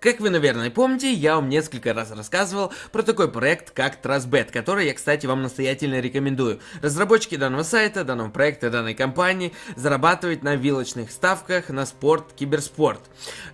Как вы, наверное, помните, я вам несколько раз рассказывал про такой проект, как TrustBet, который я, кстати, вам настоятельно рекомендую. Разработчики данного сайта, данного проекта, данной компании зарабатывают на вилочных ставках на спорт, киберспорт.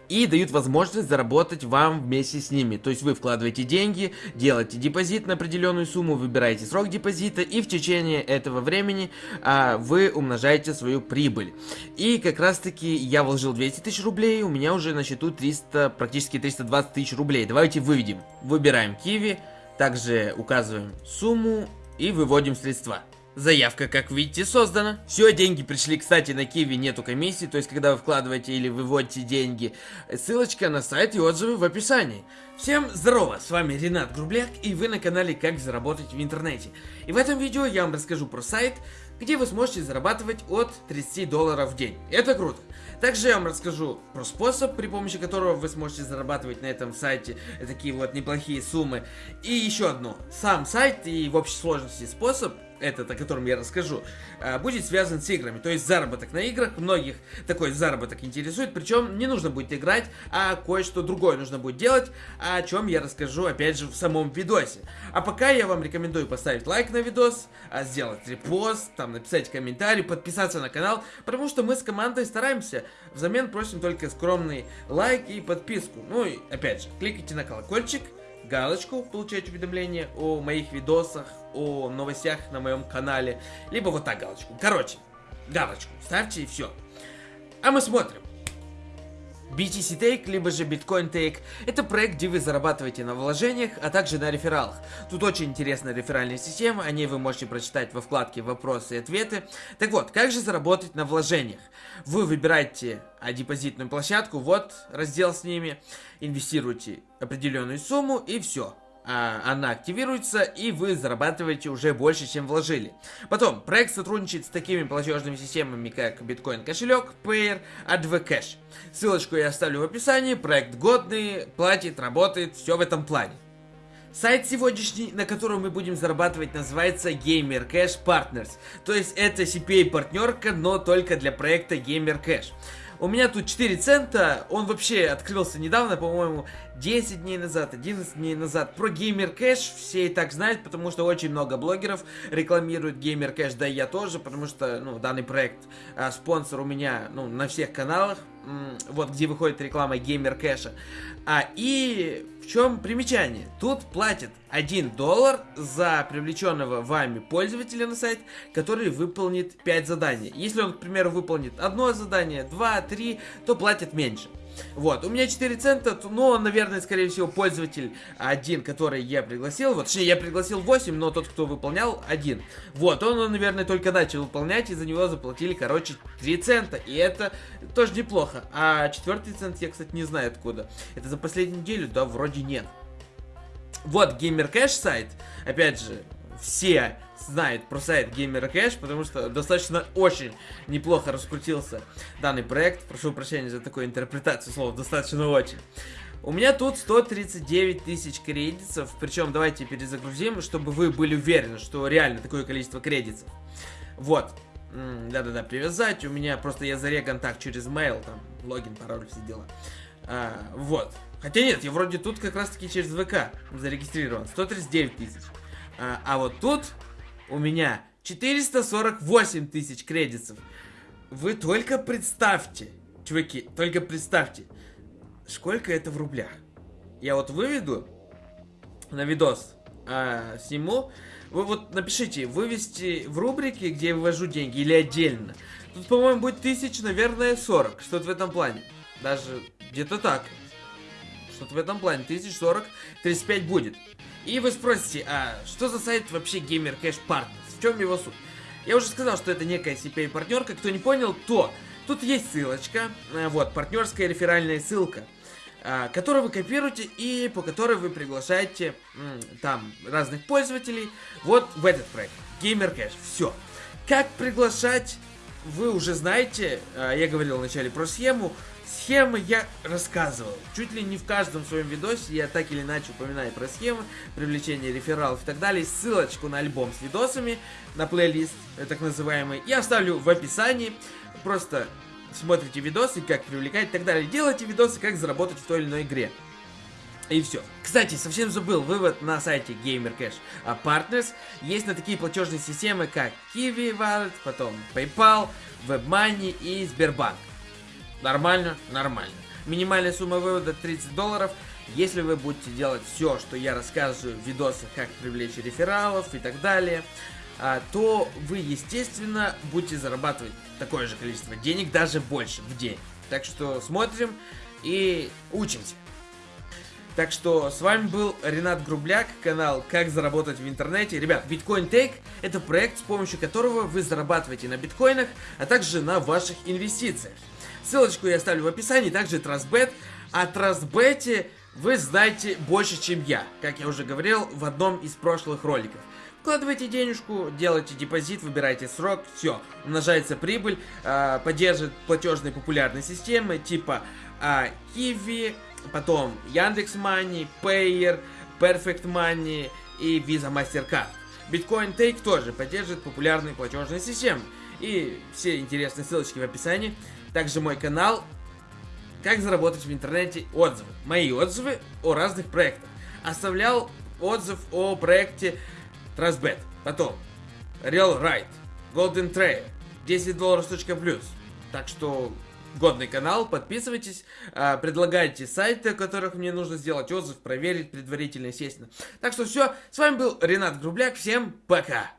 И дают возможность заработать вам вместе с ними. То есть вы вкладываете деньги, делаете депозит на определенную сумму, выбираете срок депозита, и в течение этого времени а, вы умножаете свою прибыль. И как раз таки я вложил 200 тысяч рублей, у меня уже на счету 300, практически практически 320 тысяч рублей. Давайте выведем. Выбираем Киви, также указываем сумму и выводим средства. Заявка, как видите, создана. Все, деньги пришли, кстати, на Киви нету комиссии, то есть, когда вы вкладываете или выводите деньги, ссылочка на сайт и отзывы в описании. Всем здорово, с вами Ренат Грубляк, и вы на канале Как заработать в интернете. И в этом видео я вам расскажу про сайт, где вы сможете зарабатывать от 30 долларов в день. Это круто. Также я вам расскажу про способ, при помощи которого вы сможете зарабатывать на этом сайте такие вот неплохие суммы. И еще одно. Сам сайт и в общей сложности способ этот, о котором я расскажу, а, будет связан с играми. То есть заработок на играх, многих такой заработок интересует, причем не нужно будет играть, а кое-что другое нужно будет делать, о чем я расскажу опять же в самом видосе. А пока я вам рекомендую поставить лайк на видос, а, сделать репост, там написать комментарий, подписаться на канал, потому что мы с командой стараемся, взамен просим только скромный лайк и подписку. Ну и опять же, кликайте на колокольчик, галочку, получать уведомления о моих видосах, о новостях на моем канале, либо вот так галочку. Короче, галочку ставьте и все. А мы смотрим. BTC Take, либо же Bitcoin Take – это проект, где вы зарабатываете на вложениях, а также на рефералах. Тут очень интересная реферальная система, о ней вы можете прочитать во вкладке «Вопросы и ответы». Так вот, как же заработать на вложениях? Вы выбираете а, депозитную площадку, вот раздел с ними, инвестируете определенную сумму и все а, она активируется, и вы зарабатываете уже больше, чем вложили. Потом, проект сотрудничает с такими платежными системами, как Bitcoin кошелек, Payer, AdvCash. Ссылочку я оставлю в описании, проект годный, платит, работает, все в этом плане. Сайт сегодняшний, на котором мы будем зарабатывать, называется Gamer Cash Partners. То есть это CPA-партнерка, но только для проекта Gamer Cash. У меня тут 4 цента, он вообще открылся недавно, по-моему, 10 дней назад, 11 дней назад. Про Gamer Cash все и так знают, потому что очень много блогеров рекламируют Gamer Cash, да и я тоже, потому что, ну, данный проект, а, спонсор у меня, ну, на всех каналах, вот где выходит реклама Gamer Cash. А, и в чем примечание? Тут платят 1 доллар за привлеченного вами пользователя на сайт, который выполнит 5 заданий. Если он, к примеру, выполнит одно задание, 2, 3, то платят меньше. Вот, у меня 4 цента, но, наверное, скорее всего, пользователь один, который я пригласил, вот, точнее, я пригласил 8, но тот, кто выполнял, один. Вот, он, наверное, только начал выполнять, и за него заплатили, короче, 3 цента, и это тоже неплохо. А четвертый цент я, кстати, не знаю откуда. Это за последнюю неделю? Да, вроде нет. Вот, Gamer Cash сайт, опять же, все знает про сайт Gamer Cash, потому что достаточно очень неплохо раскрутился данный проект. Прошу прощения за такую интерпретацию слова, достаточно очень. У меня тут 139 тысяч кредитов, причем давайте перезагрузим, чтобы вы были уверены, что реально такое количество кредитов. Вот. Да-да-да, привязать. У меня просто я зареган так через mail, там, логин, пароль, все дела. А, вот. Хотя нет, я вроде тут как раз таки через ВК зарегистрирован. 139 тысяч. А, а вот тут у меня 448 тысяч кредитов. Вы только представьте, чуваки, только представьте, сколько это в рублях. Я вот выведу на видос, а, сниму. Вы вот напишите, вывести в рубрике, где я вывожу деньги, или отдельно. Тут, по-моему, будет тысяч, наверное, 40, что-то в этом плане. Даже где-то так. Что-то в этом плане, тысяч 40, 35 будет. И вы спросите, а что за сайт вообще Gamer Cash Partners? В чем его суть? Я уже сказал, что это некая CPA-партнерка. Кто не понял, то тут есть ссылочка, э, вот, партнерская реферальная ссылка, э, которую вы копируете и по которой вы приглашаете там разных пользователей вот в этот проект. Gamer Cash. Все. Как приглашать, вы уже знаете, э, я говорил вначале про схему, Схемы я рассказывал. Чуть ли не в каждом своем видосе я так или иначе упоминаю про схемы, привлечение рефералов и так далее. Ссылочку на альбом с видосами, на плейлист, э, так называемый, я оставлю в описании. Просто смотрите видосы, как привлекать и так далее. Делайте видосы, как заработать в той или иной игре. И все. Кстати, совсем забыл, вывод на сайте GamerCash Partners есть на такие платежные системы, как Kiwi Wallet, потом PayPal, WebMoney и Сбербанк. Нормально? Нормально. Минимальная сумма вывода 30 долларов. Если вы будете делать все, что я рассказываю в видосах, как привлечь рефералов и так далее, а, то вы, естественно, будете зарабатывать такое же количество денег, даже больше в день. Так что смотрим и учимся. Так что с вами был Ренат Грубляк, канал «Как заработать в интернете». Ребят, Bitcoin Take – это проект, с помощью которого вы зарабатываете на биткоинах, а также на ваших инвестициях. Ссылочку я оставлю в описании, также TrustBet. О TrustBet вы знаете больше, чем я, как я уже говорил в одном из прошлых роликов. Вкладывайте денежку, делайте депозит, выбирайте срок, все, умножается прибыль, э, поддерживает платежные популярные системы типа э, Kiwi, потом Яндекс Money, Payer, Perfect Money и Visa MasterCard. Bitcoin Take тоже поддерживает популярные платежные системы. И все интересные ссылочки в описании. Также мой канал «Как заработать в интернете отзывы». Мои отзывы о разных проектах. Оставлял отзыв о проекте Trustbet. Потом Real Right, Golden Trail, 10 долларов плюс. Так что годный канал, подписывайтесь, а, предлагайте сайты, о которых мне нужно сделать отзыв, проверить предварительно, естественно. Так что все, с вами был Ренат Грубляк, всем пока!